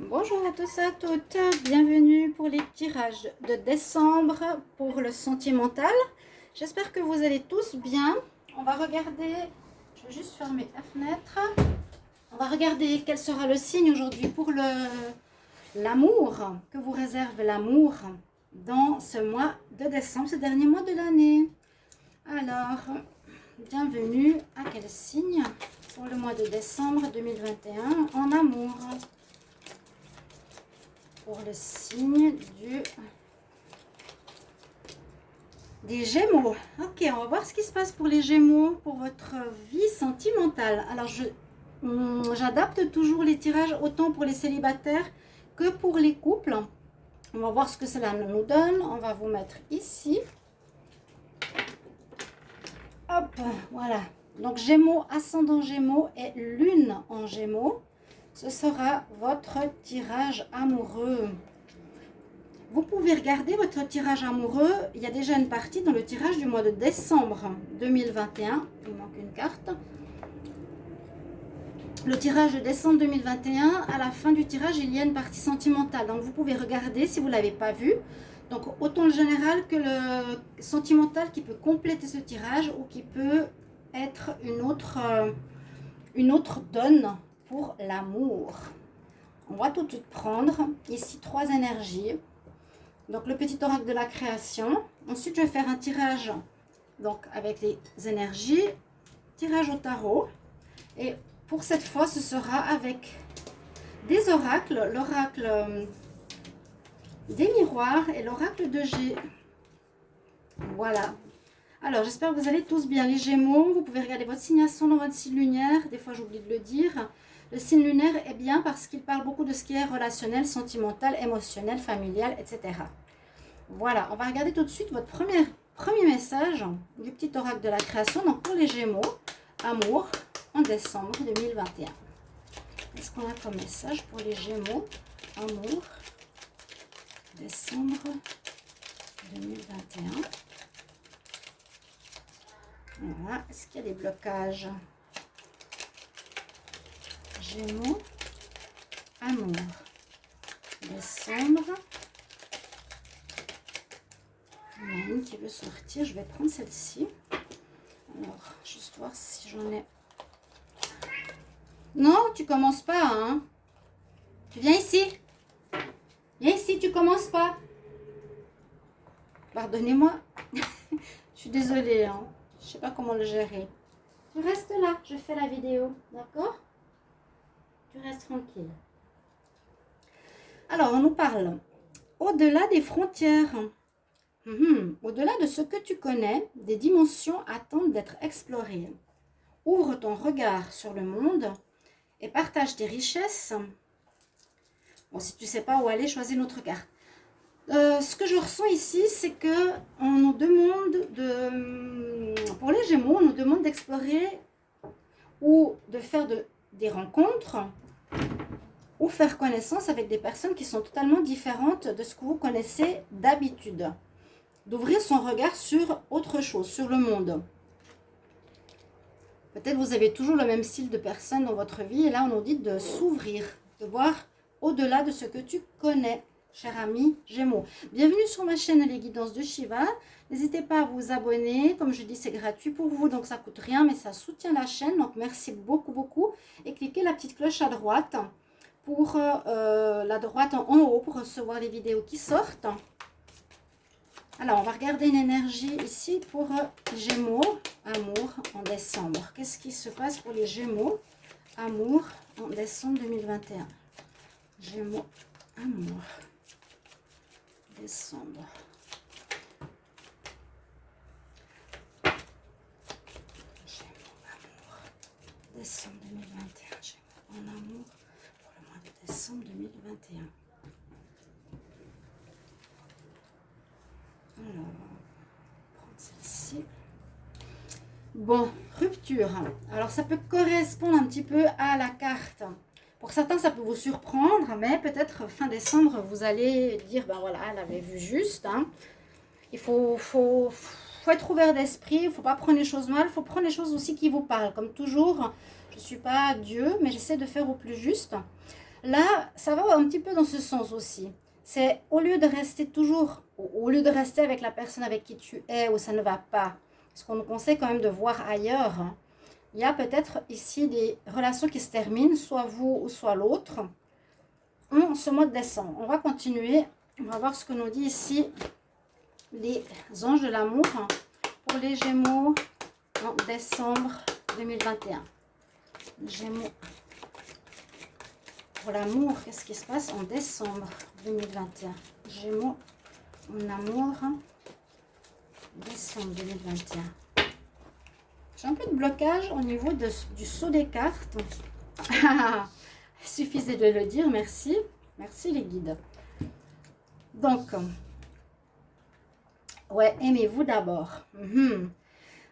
Bonjour à tous et à toutes, bienvenue pour les tirages de décembre pour le sentimental. J'espère que vous allez tous bien. On va regarder, je vais juste fermer la fenêtre. On va regarder quel sera le signe aujourd'hui pour l'amour, que vous réserve l'amour dans ce mois de décembre, ce dernier mois de l'année. Alors, bienvenue à quel signe pour le mois de décembre 2021 en amour? Pour le signe du des Gémeaux. Ok, on va voir ce qui se passe pour les Gémeaux, pour votre vie sentimentale. Alors, j'adapte toujours les tirages autant pour les célibataires que pour les couples. On va voir ce que cela nous donne. On va vous mettre ici. Hop, voilà. Donc, Gémeaux, ascendant Gémeaux et Lune en Gémeaux ce sera votre tirage amoureux. Vous pouvez regarder votre tirage amoureux. Il y a déjà une partie dans le tirage du mois de décembre 2021. Il manque une carte. Le tirage de décembre 2021, à la fin du tirage, il y a une partie sentimentale. Donc, vous pouvez regarder si vous ne l'avez pas vu. Donc, autant le général que le sentimental qui peut compléter ce tirage ou qui peut être une autre, euh, une autre donne pour l'amour. On va tout de suite prendre ici trois énergies. Donc le petit oracle de la création. Ensuite, je vais faire un tirage donc avec les énergies. Tirage au tarot. Et pour cette fois, ce sera avec des oracles. L'oracle euh, des miroirs et l'oracle de G. Voilà. Alors, j'espère que vous allez tous bien. Les Gémeaux, vous pouvez regarder votre signation dans votre signe lunaire. Des fois, j'oublie de le dire. Le signe lunaire est bien parce qu'il parle beaucoup de ce qui est relationnel, sentimental, émotionnel, familial, etc. Voilà, on va regarder tout de suite votre premier, message du petit oracle de la création. Donc pour les Gémeaux, amour en décembre 2021. Qu'est-ce qu'on a comme message pour les Gémeaux Amour, décembre 2021. Voilà, est-ce qu'il y a des blocages? Gémeaux, amour, décembre. Il y en a une qui veut sortir, je vais prendre celle-ci. Alors, juste voir si j'en ai... Non, tu commences pas, hein Tu viens ici Viens ici, tu commences pas Pardonnez-moi. je suis désolée, hein. Je sais pas comment le gérer. Tu restes là, je fais la vidéo, d'accord? Tu restes tranquille. Alors, on nous parle au-delà des frontières. Mhm. Au-delà de ce que tu connais, des dimensions attendent d'être explorées. Ouvre ton regard sur le monde et partage tes richesses. Bon, si tu ne sais pas où aller, choisis notre carte. Euh, ce que je ressens ici, c'est que on nous demande de, pour les Gémeaux, on nous demande d'explorer ou de faire de, des rencontres ou faire connaissance avec des personnes qui sont totalement différentes de ce que vous connaissez d'habitude. D'ouvrir son regard sur autre chose, sur le monde. Peut-être vous avez toujours le même style de personne dans votre vie et là on nous dit de s'ouvrir, de voir au-delà de ce que tu connais, cher ami Gémeaux. Bienvenue sur ma chaîne Les Guidances de Shiva. N'hésitez pas à vous abonner. Comme je dis, c'est gratuit pour vous, donc ça coûte rien, mais ça soutient la chaîne. Donc, merci beaucoup, beaucoup. Et cliquez la petite cloche à droite pour euh, la droite en haut pour recevoir les vidéos qui sortent. Alors, on va regarder une énergie ici pour euh, Gémeaux, amour en décembre. Qu'est-ce qui se passe pour les Gémeaux, amour en décembre 2021 Gémeaux, amour, décembre décembre 2021. en amour pour le mois de décembre 2021. Alors, prendre celle-ci. Bon, rupture. Alors, ça peut correspondre un petit peu à la carte. Pour certains, ça peut vous surprendre, mais peut-être fin décembre, vous allez dire, ben voilà, elle avait vu juste. Hein. Il faut, faut, faut être ouvert d'esprit, il ne faut pas prendre les choses mal, il faut prendre les choses aussi qui vous parlent. Comme toujours, je ne suis pas Dieu, mais j'essaie de faire au plus juste. Là, ça va un petit peu dans ce sens aussi. C'est au lieu de rester toujours, au lieu de rester avec la personne avec qui tu es ou ça ne va pas, ce qu'on nous conseille quand même de voir ailleurs, hein. Il y a peut-être ici des relations qui se terminent, soit vous ou soit l'autre, en ce mois de décembre. On va continuer, on va voir ce que nous dit ici les anges de l'amour pour les Gémeaux en décembre 2021. Gémeaux pour l'amour, qu'est-ce qui se passe en décembre 2021 Gémeaux en amour, décembre 2021. J'ai un peu de blocage au niveau du saut des cartes. Suffisait de le dire, merci. Merci les guides. Donc, ouais, aimez-vous d'abord. Mhm.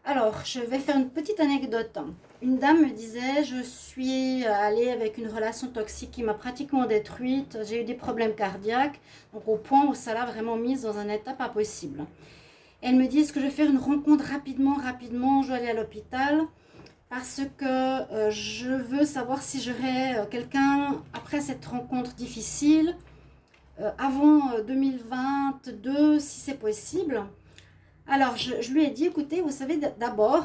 Alors, je vais faire une petite anecdote. Une dame me disait, je suis allée avec une relation toxique qui m'a pratiquement détruite. J'ai eu des problèmes cardiaques, donc au point où ça l'a vraiment mise dans un état pas possible. Elle me dit, est-ce que je vais faire une rencontre rapidement, rapidement Je vais aller à l'hôpital parce que euh, je veux savoir si j'aurai euh, quelqu'un après cette rencontre difficile, euh, avant 2022, si c'est possible. Alors, je, lui ai dit, écoutez, vous savez, d'abord,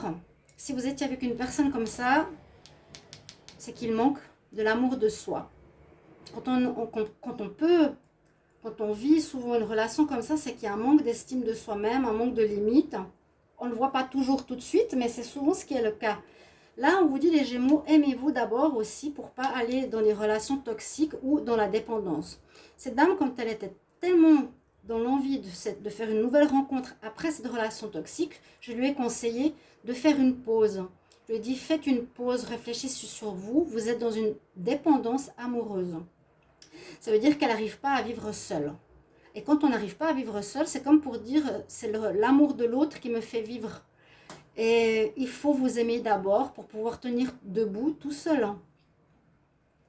si vous étiez avec une personne comme ça, c'est qu'il manque de l'amour de soi. Quand on, quand on peut, quand on vit souvent une relation comme ça, c'est qu'il y a un manque d'estime de soi-même, un manque de limite. On ne le voit pas toujours tout de suite, mais c'est souvent ce qui est le cas. Là, on vous dit les Gémeaux, aimez-vous d'abord aussi pour pas aller dans les relations toxiques ou dans la dépendance. Cette dame, quand elle était tellement dans l'envie de, de, faire une nouvelle rencontre après cette relation toxique, je lui ai conseillé de faire une pause. Je lui ai dit, faites une pause, réfléchissez sur vous, vous êtes dans une dépendance amoureuse. Ça veut dire qu'elle n'arrive pas à vivre seule. Et quand on n'arrive pas à vivre seule, c'est comme pour dire, c'est l'amour de l'autre qui me fait vivre. Et il faut vous aimer d'abord pour pouvoir tenir debout tout seul.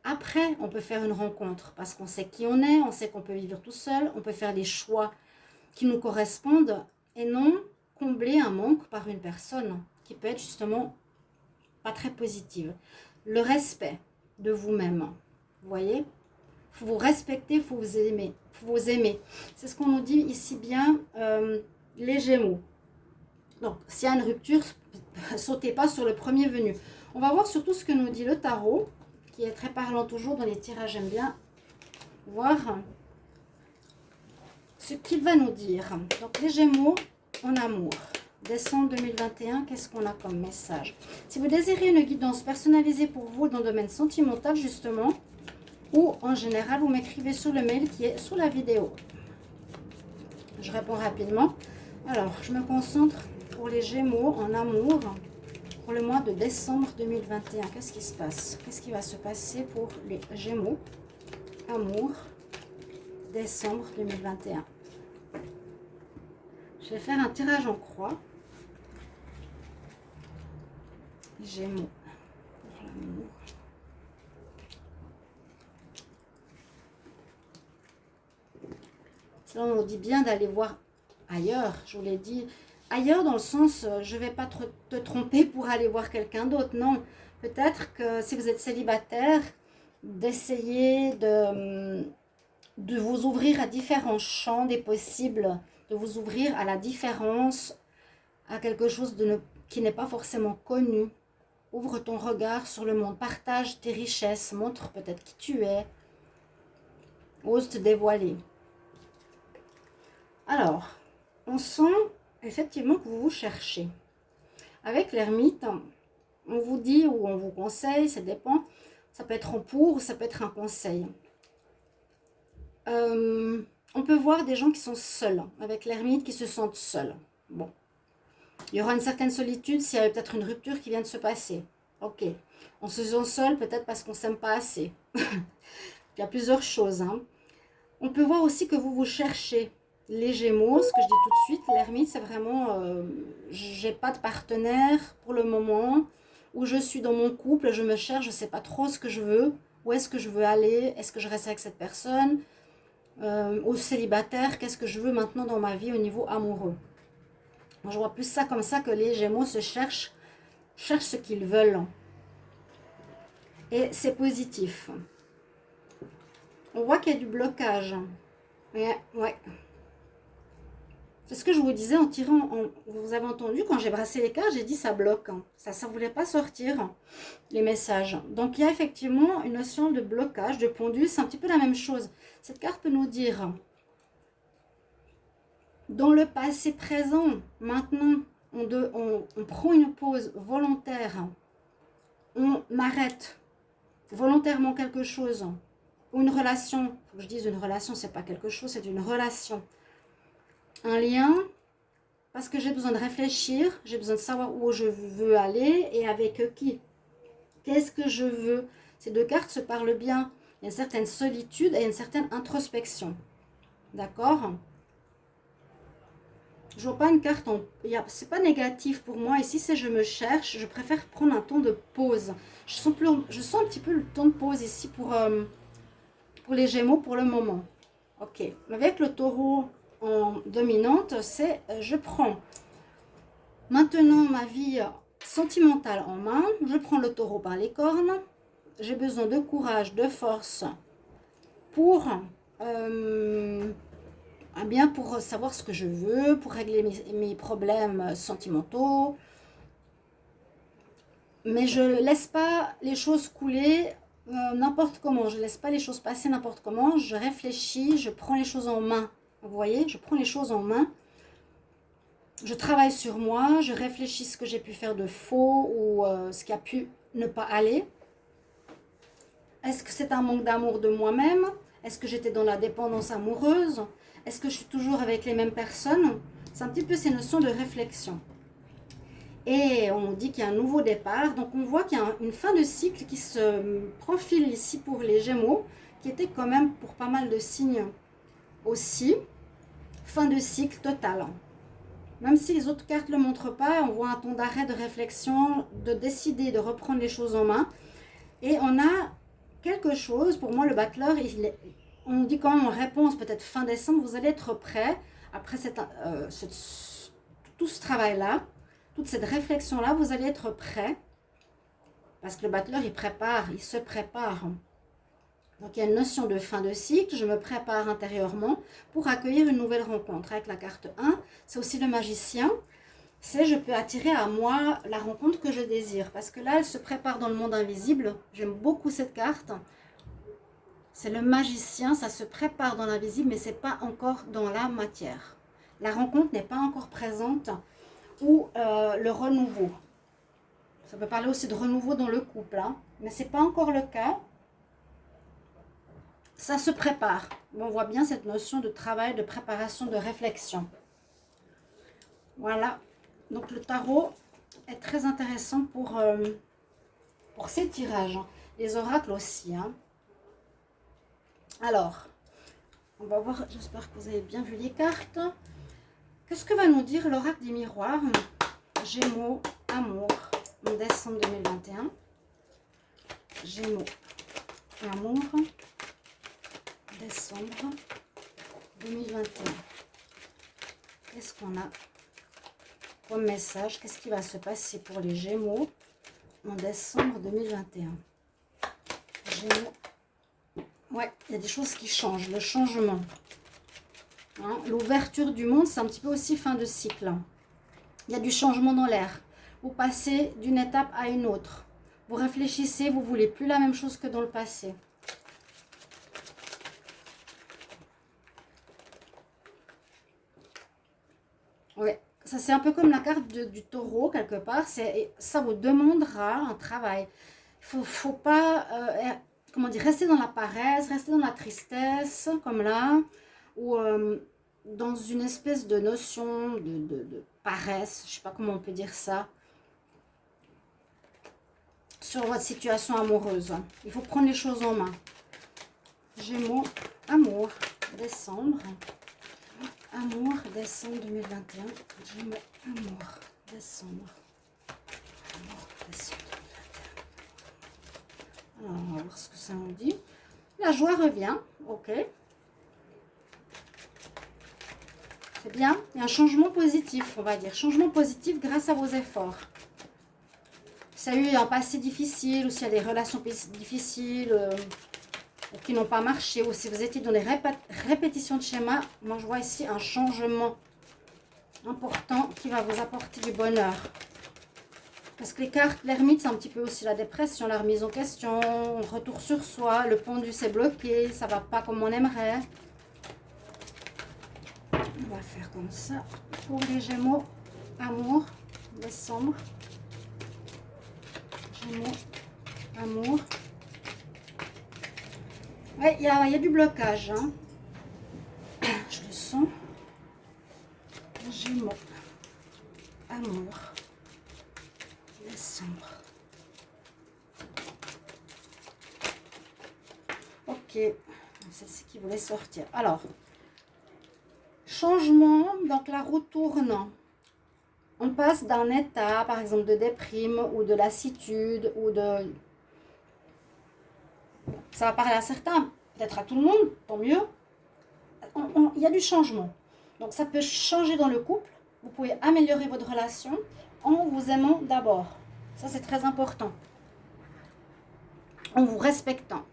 Après, on peut faire une rencontre parce qu'on sait qui on est, on sait qu'on peut vivre tout seul, on peut faire des choix qui nous correspondent et non combler un manque par une personne qui peut être justement pas très positive. Le respect de vous-même, vous voyez? Faut vous respecter, faut vous aimer. faut vous aimer. C'est ce qu'on nous dit ici bien, euh, les Gémeaux. Donc, s'il y a une rupture, sautez pas sur le premier venu. On va voir surtout ce que nous dit le tarot qui est très parlant toujours dans les tirages. J'aime bien voir ce qu'il va nous dire. Donc, les Gémeaux en amour. Décembre 2021, qu'est-ce qu'on a comme message? Si vous désirez une guidance personnalisée pour vous dans le domaine sentimental, justement, ou en général, vous m'écrivez sur le mail qui est sous la vidéo. Je réponds rapidement. Alors, je me concentre pour les Gémeaux en amour pour le mois de décembre 2021. Qu'est-ce qui se passe? Qu'est-ce qui va se passer pour les Gémeaux? Amour, décembre 2021. Je vais faire un tirage en croix. Gémeaux. Là, on dit bien d'aller voir ailleurs. Je vous l'ai dit, ailleurs dans le sens, euh, je ne vais pas te tromper pour aller voir quelqu'un d'autre. Non, peut-être que si vous êtes célibataire, d'essayer de, de vous ouvrir à différents champs des possibles, de vous ouvrir à la différence, à quelque chose de qui n'est pas forcément connu. Ouvre ton regard sur le monde, partage tes richesses, montre peut-être qui tu es, ose te dévoiler. Alors, on sent effectivement que vous vous cherchez. Avec l'ermite, on vous dit ou on vous conseille, ça dépend. Ça peut être en pour, ça peut être un conseil. Euh, on peut voir des gens qui sont seuls, avec l'ermite qui se sentent seuls. Bon. Il y aura une certaine solitude s'il y a peut-être une rupture qui vient de se passer. Ok. On se sent seul peut-être parce qu'on ne s'aime pas assez. Il y a plusieurs choses. Hein. On peut voir aussi que vous vous cherchez les Gémeaux, ce que je dis tout de suite, l'ermite, c'est vraiment, euh, j'ai pas de partenaire pour le moment, où je suis dans mon couple, je me cherche, je sais pas trop ce que je veux, où est-ce que je veux aller, est-ce que je reste avec cette personne, euh, au célibataire, qu'est-ce que je veux maintenant dans ma vie au niveau amoureux. Moi, je vois plus ça comme ça que les Gémeaux se cherchent, cherchent ce qu'ils veulent. Et c'est positif. On voit qu'il y a du blocage. Ouais, ouais. C'est ce que je vous disais en tirant, vous avez entendu, quand j'ai brassé les cartes, j'ai dit ça bloque. Hein. Ça ne voulait pas sortir, les messages. Donc, il y a effectivement une notion de blocage, de pendule. C'est un petit peu la même chose. Cette carte peut nous dire, dans le passé présent, maintenant, on, prend une pause volontaire. On arrête volontairement quelque chose. Ou une relation. Faut que je dise une relation, c'est pas quelque chose, c'est une relation un lien parce que j'ai besoin de réfléchir, j'ai besoin de savoir où je veux aller et avec qui. Qu'est-ce que je veux? Ces deux cartes se parlent bien. Il y a une certaine solitude et une certaine introspection. D'accord? Je vois pas une carte en... C'est pas négatif pour moi. Ici, c'est je me cherche. Je préfère prendre un temps de pause. Je sens, plus... je sens un petit peu le temps de pause ici pour, euh, pour les Gémeaux pour le moment. Ok. Avec le taureau dominante, c'est euh, je prends maintenant ma vie sentimentale en main, je prends le taureau par les cornes, j'ai besoin de courage, de force pour, euh, eh bien pour savoir ce que je veux, pour régler mes, problèmes sentimentaux, mais je ne laisse pas les choses couler euh, n'importe comment, je ne laisse pas les choses passer n'importe comment, je réfléchis, je prends les choses en main. Vous voyez, je prends les choses en main. Je travaille sur moi, je réfléchis ce que j'ai pu faire de faux ou euh, ce qui a pu ne pas aller. Est-ce que c'est un manque d'amour de moi-même? Est-ce que j'étais dans la dépendance amoureuse? Est-ce que je suis toujours avec les mêmes personnes? C'est un petit peu ces notions de réflexion. Et on dit qu'il y a un nouveau départ. Donc on voit qu'il y a une fin de cycle qui se profile ici pour les Gémeaux, qui était quand même pour pas mal de signes aussi fin de cycle total. Même si les autres cartes ne le montrent pas, on voit un ton d'arrêt, de réflexion, de décider de reprendre les choses en main. Et on a quelque chose, pour moi le battleur, il on dit quand même en réponse, peut-être fin décembre, vous allez être prêt, après euh, tout ce travail-là, toute cette réflexion-là, vous allez être prêt, parce que le battleur, il prépare, il se prépare. Donc, il y a une notion de fin de cycle. Je me prépare intérieurement pour accueillir une nouvelle rencontre. Avec la carte 1, c'est aussi le magicien. C'est je peux attirer à moi la rencontre que je désire. Parce que là, elle se prépare dans le monde invisible. J'aime beaucoup cette carte. C'est le magicien, ça se prépare dans l'invisible, mais ce n'est pas encore dans la matière. La rencontre n'est pas encore présente ou euh, le renouveau. Ça peut parler aussi de renouveau dans le couple, hein. mais ce n'est pas encore le cas ça se prépare. On voit bien cette notion de travail, de préparation, de réflexion. Voilà. Donc le tarot est très intéressant pour, euh, ces tirages. Les oracles aussi. Hein. Alors, on va voir, j'espère que vous avez bien vu les cartes. Qu'est-ce que va nous dire l'oracle des miroirs? Gémeaux, amour, en décembre 2021. Gémeaux, amour, décembre 2021. Qu'est-ce qu'on a comme message? Qu'est-ce qui va se passer pour les Gémeaux en décembre 2021 Gémeaux. Ouais, il y a des choses qui changent, le changement. Hein, l'ouverture du monde, c'est un petit peu aussi fin de cycle. Il y a du changement dans l'air. Vous passez d'une étape à une autre. Vous réfléchissez, vous voulez plus la même chose que dans le passé. Oui, ça c'est un peu comme la carte du taureau quelque part. Ça vous demandera un travail. Il ne faut, pas euh, comment dire, rester dans la paresse, rester dans la tristesse, comme là, ou euh, dans une espèce de notion de, paresse, je sais pas comment on peut dire ça, sur votre situation amoureuse. Il faut prendre les choses en main. Gémeaux, amour, décembre. Amour, décembre 2021. Gémeaux, amour, décembre. Amour, décembre 2021. Alors, on va voir ce que ça nous dit. La joie revient, ok. C'est bien. Il y a un changement positif, on va dire. Changement positif grâce à vos efforts. Y a eu un passé difficile ou s'il y a des relations difficiles, euh, qui n'ont pas marché, ou si vous étiez dans des répétitions de schéma, moi je vois ici un changement important qui va vous apporter du bonheur. Parce que les cartes, l'ermite, c'est un petit peu aussi la dépression, la remise en question, retour sur soi, le pendu s'est bloqué, ça va pas comme on aimerait. On va faire comme ça pour les Gémeaux, amour, décembre. Gémeaux, amour. Ouais, il y a, du blocage. Hein. Je le sens. Gémeaux, amour, décembre. Ok, c'est ce qui voulait sortir. Alors, changement, donc la roue tourne. On passe d'un état, par exemple, de déprime ou de lassitude ou de... Ça va parler à certains, peut-être à tout le monde, tant mieux. Il y a du changement. Donc ça peut changer dans le couple. Vous pouvez améliorer votre relation en vous aimant d'abord. Ça, c'est très important. En vous respectant.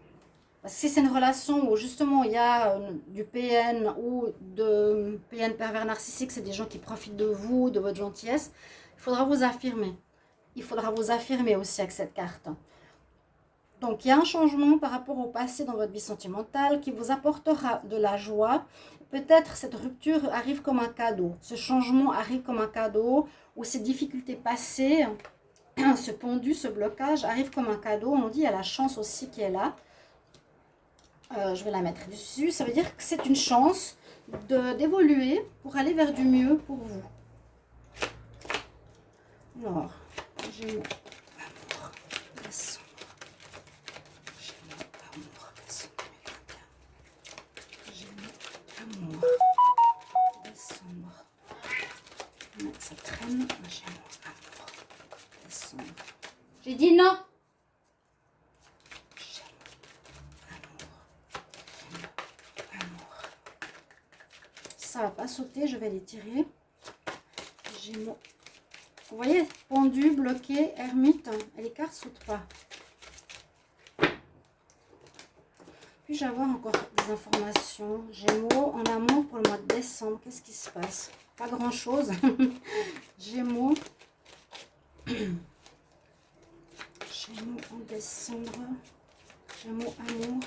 Si c'est une relation où justement il y a euh, du PN ou de PN pervers narcissique, c'est des gens qui profitent de vous, de votre gentillesse, il faudra vous affirmer. Il faudra vous affirmer aussi avec cette carte. Donc, il y a un changement par rapport au passé dans votre vie sentimentale qui vous apportera de la joie. Peut-être cette rupture arrive comme un cadeau. Ce changement arrive comme un cadeau ou ces difficultés passées, ce pendu, ce blocage arrive comme un cadeau. On dit il y a la chance aussi qui est là. Euh, je vais la mettre dessus. Ça veut dire que c'est une chance d'évoluer pour aller vers du mieux pour vous. Alors, j'ai amour, décembre. J'ai amour, décembre J'ai amour, décembre. J'ai. J'ai dit non. ça va pas sauter, je vais les tirer. Gémeaux. Vous voyez, pendu, bloqué, ermite, et les cartes sautent pas. Puis-je avoir encore des informations? Gémeaux en amour pour le mois de décembre. Qu'est-ce qui se passe? Pas grand-chose. Gémeaux. Gémeaux en décembre. Gémeaux amour.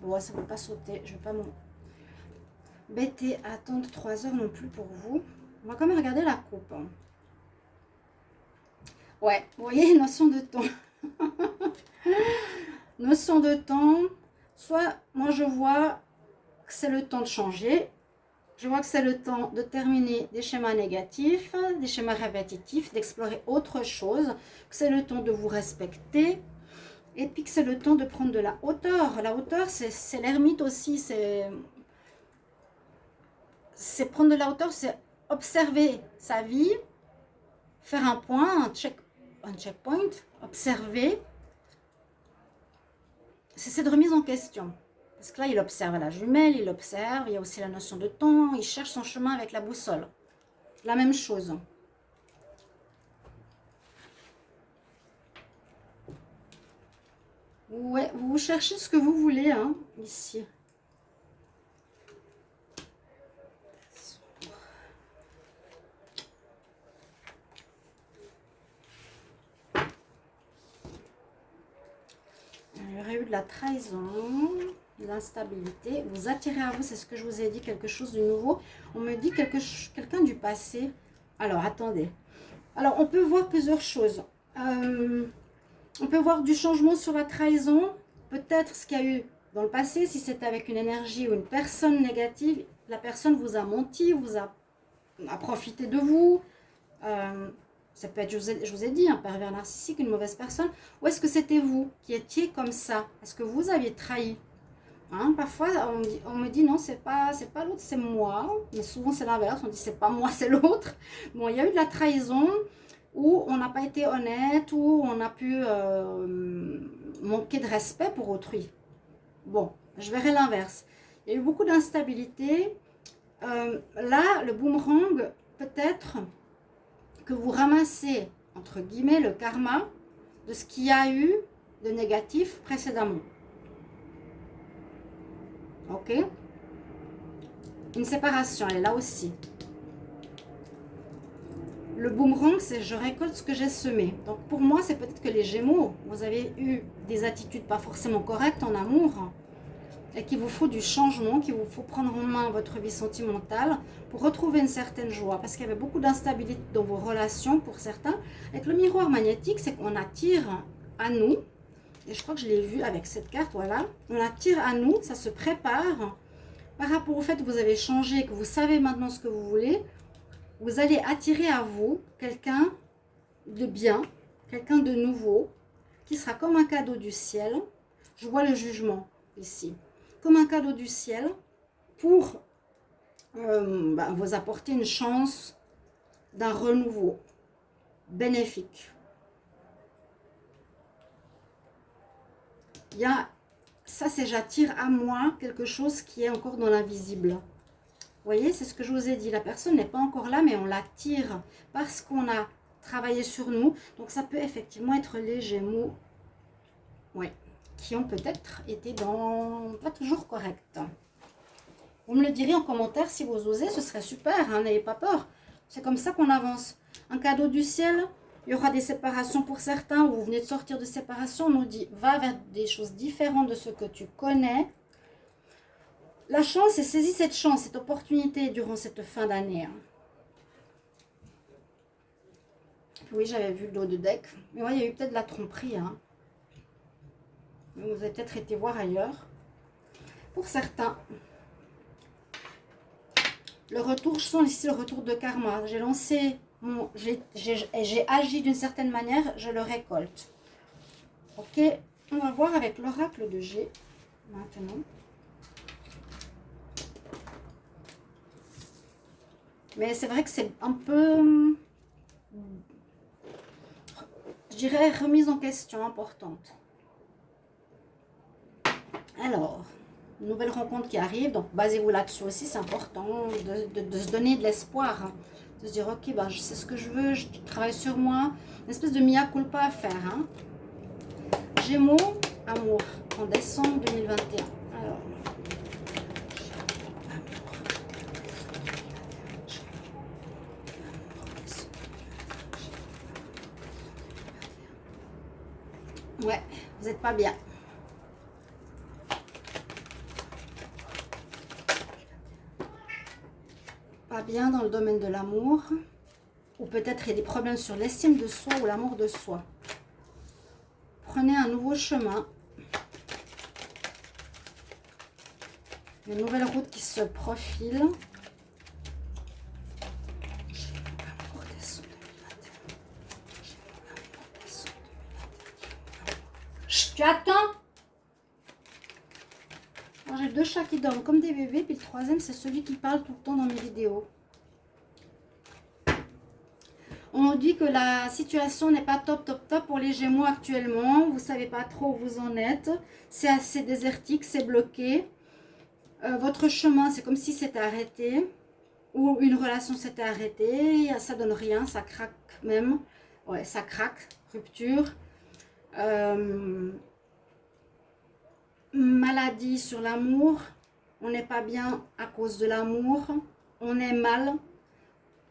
Bon, ça ne va pas sauter. Je vais pas bêter à attendre 3 heures non plus pour vous. On va quand même regarder la coupe. Hein. Ouais, vous voyez, notion de temps. notion de temps. Soit, moi je vois que c'est le temps de changer. Je vois que c'est le temps de terminer des schémas négatifs, des schémas répétitifs, d'explorer autre chose. Que c'est le temps de vous respecter. Et puis que c'est le temps de prendre de la hauteur. La hauteur, c'est l'ermite aussi. C'est prendre de la hauteur, c'est observer sa vie, faire un point, un, check, un checkpoint, observer. C'est cette remise en question. Parce que là, il observe la jumelle, il observe, il y a aussi la notion de temps, il cherche son chemin avec la boussole. La même chose. Ouais, vous cherchez ce que vous voulez, hein, ici. eu de la trahison, l'instabilité. Vous attirez à vous, c'est ce que je vous ai dit, quelque chose de nouveau. On me dit quelqu'un du passé. Alors, attendez. Alors, on peut voir plusieurs choses. Euh, on peut voir du changement sur la trahison. Peut-être ce qu'il y a eu dans le passé, si c'était avec une énergie ou une personne négative, la personne vous a menti, vous a, a profité de vous. Euh, ça peut être, je vous ai, dit, un pervers narcissique, une mauvaise personne. Ou est-ce que c'était vous qui étiez comme ça? Est-ce que vous aviez trahi? Hein, Parfois, on, me dit non, c'est pas, pas l'autre, c'est moi. Mais souvent, c'est l'inverse. On dit c'est pas moi, c'est l'autre. Bon, il y a eu de la trahison où on n'a pas été honnête, où on a pu euh, manquer de respect pour autrui. Bon, je verrai l'inverse. Il y a eu beaucoup d'instabilité. Euh, là, le boomerang, peut-être que vous ramassez, entre guillemets, le karma de ce qu'il y a eu de négatif précédemment. Ok Une séparation, elle est là aussi. Le boomerang, c'est je récolte ce que j'ai semé. Donc pour moi, c'est peut-être que les Gémeaux, vous avez eu des attitudes pas forcément correctes en amour et qu'il vous faut du changement, qu'il vous faut prendre en main votre vie sentimentale pour retrouver une certaine joie. Parce qu'il y avait beaucoup d'instabilité dans vos relations pour certains. Avec le miroir magnétique, c'est qu'on attire à nous, et je crois que je l'ai vu avec cette carte, voilà, on attire à nous, ça se prépare par rapport au fait que vous avez changé, que vous savez maintenant ce que vous voulez, vous allez attirer à vous quelqu'un de bien, quelqu'un de nouveau, qui sera comme un cadeau du ciel. Je vois le jugement ici. Comme un cadeau du ciel pour euh, bah, vous apporter une chance d'un renouveau bénéfique. Il y a, ça c'est j'attire à moi quelque chose qui est encore dans l'invisible voyez, c'est ce que je vous ai dit. La personne n'est pas encore là, mais on l'attire parce qu'on a travaillé sur nous. Donc, ça peut effectivement être les Gémeaux qui ont peut-être été dans pas toujours correct. Vous me le direz en commentaire si vous osez, ce serait super, hein, n'ayez pas peur. C'est comme ça qu'on avance. Un cadeau du ciel, il y aura des séparations pour certains, vous venez de sortir de séparation, on nous dit va vers des choses différentes de ce que tu connais, la chance, c'est saisis cette chance, cette opportunité durant cette fin d'année. Hein. Oui, j'avais vu le dos de deck. Mais oui, il y a eu peut-être la tromperie. Hein. Vous avez peut-être été voir ailleurs. Pour certains, le retour, je sens ici le retour de karma. J'ai lancé, j'ai agi d'une certaine manière, je le récolte. Ok, on va voir avec l'oracle de G maintenant. Mais c'est vrai que c'est un peu, je dirais, remise en question importante. Alors, nouvelle rencontre qui arrive, donc basez-vous là-dessus aussi, c'est important de, se donner de l'espoir, hein. De se dire, ok, bah, je sais ce que je veux, je travaille sur moi, une espèce de mia culpa à faire. Hein. Gémeaux, amour, en décembre 2021. Ouais, vous n'êtes pas bien. Bien dans le domaine de l'amour. Ou peut-être il y a des problèmes sur l'estime de soi ou l'amour de soi. Prenez un nouveau chemin. Une nouvelle route qui se profile. Tu chats qui dorment comme des bébés. Puis le troisième, c'est celui qui parle tout le temps dans mes vidéos. On dit que la situation n'est pas top, top, top pour les Gémeaux actuellement. Vous savez pas trop où vous en êtes. C'est assez désertique, c'est bloqué. Euh, votre chemin, c'est comme si c'était arrêté. Ou une relation s'était arrêtée. Ça donne rien, ça craque même. Ouais, ça craque, rupture. Euh, maladie sur l'amour. On n'est pas bien à cause de l'amour. On est mal.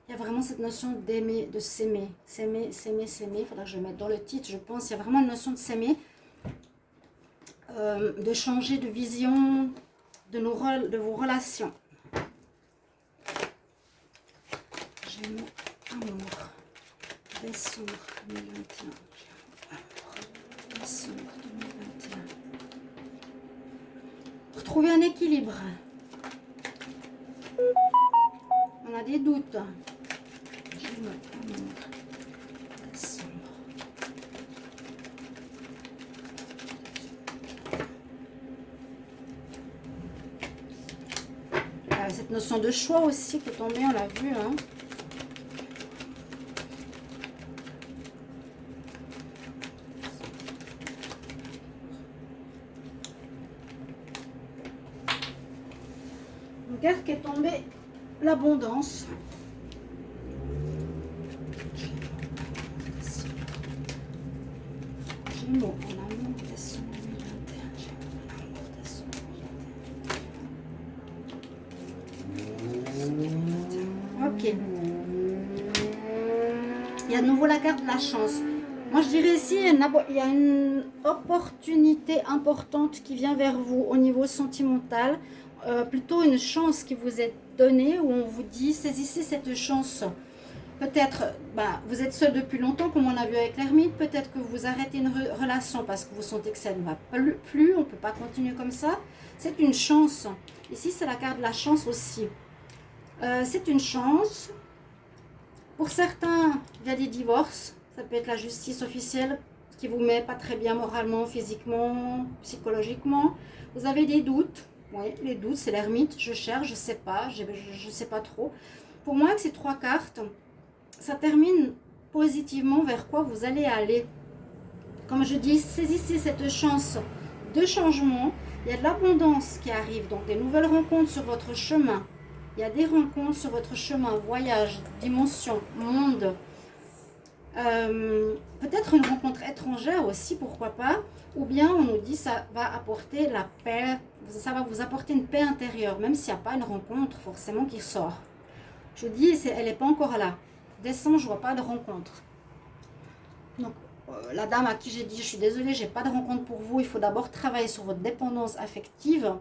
Il y a vraiment cette notion d'aimer, de s'aimer. S'aimer, s'aimer, s'aimer. Il faudra que je mette dans le titre, je pense. Il y a vraiment une notion de s'aimer. Euh, de changer de vision de, nos, de vos relations. J'aime amour. Décembre 2021. Décembre 2021 trouver un équilibre. On a des doutes. Ah, cette notion de choix aussi qui est tombée, on l'a vu. Hein. qui est tombée, l'abondance. Il y a de nouveau la carte de la chance. Moi, je dirais ici, il y a une opportunité importante qui vient vers vous au niveau sentimental. Euh, plutôt une chance qui vous est donnée où on vous dit saisissez cette chance. Peut-être, bah, vous êtes seul depuis longtemps, comme on a vu avec l'ermite. Peut-être que vous arrêtez une relation parce que vous sentez que ça ne va plus, on ne peut pas continuer comme ça. C'est une chance. Ici, c'est la carte de la chance aussi. Euh, c'est une chance. Pour certains, il y a des divorces. Ça peut être la justice officielle qui vous met pas très bien moralement, physiquement, psychologiquement. Vous avez des doutes. Oui, les doutes, c'est l'ermite. Je cherche, je sais pas, je ne sais pas trop. Pour moi, avec ces trois cartes, ça termine positivement vers quoi vous allez aller. Comme je dis, saisissez cette chance de changement. Il y a de l'abondance qui arrive, donc des nouvelles rencontres sur votre chemin. Il y a des rencontres sur votre chemin, voyage, dimension, monde. Euh, peut-être une rencontre étrangère aussi, pourquoi pas. Ou bien on nous dit ça va apporter la paix, ça va vous apporter une paix intérieure, même s'il n'y a pas une rencontre forcément qui sort. Je vous dis, elle n'est pas encore là décembre, je vois pas de rencontre. Donc, euh, la dame à qui j'ai dit, je suis désolée, j'ai pas de rencontre pour vous. Il faut d'abord travailler sur votre dépendance affective.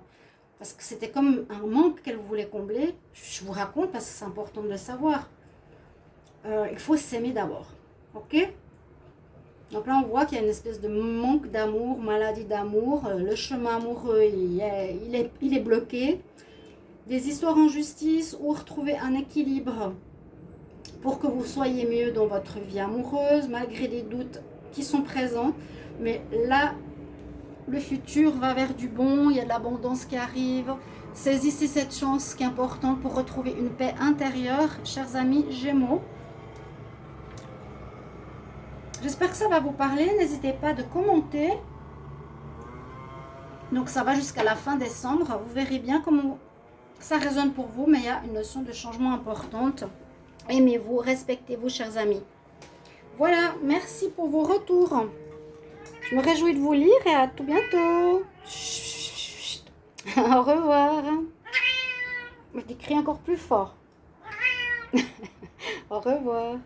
Parce que c'était comme un manque qu'elle voulait combler. Je vous raconte parce que c'est important de le savoir. Euh, il faut s'aimer d'abord. Ok? Donc là, on voit qu'il y a une espèce de manque d'amour, maladie d'amour. Euh, le chemin amoureux, il est, bloqué. Des histoires en justice ou retrouver un équilibre pour que vous soyez mieux dans votre vie amoureuse, malgré des doutes qui sont présents. Mais là, le futur va vers du bon, il y a de l'abondance qui arrive. Saisissez cette chance qui est importante pour retrouver une paix intérieure, chers amis Gémeaux. J'espère que ça va vous parler. N'hésitez pas de commenter. Donc ça va jusqu'à la fin décembre. Vous verrez bien comment ça résonne pour vous, mais il y a une notion de changement importante. Aimez-vous, respectez-vous, chers amis. Voilà, merci pour vos retours. Je me réjouis de vous lire et à tout bientôt. Au revoir. Je crie encore plus fort. Au revoir.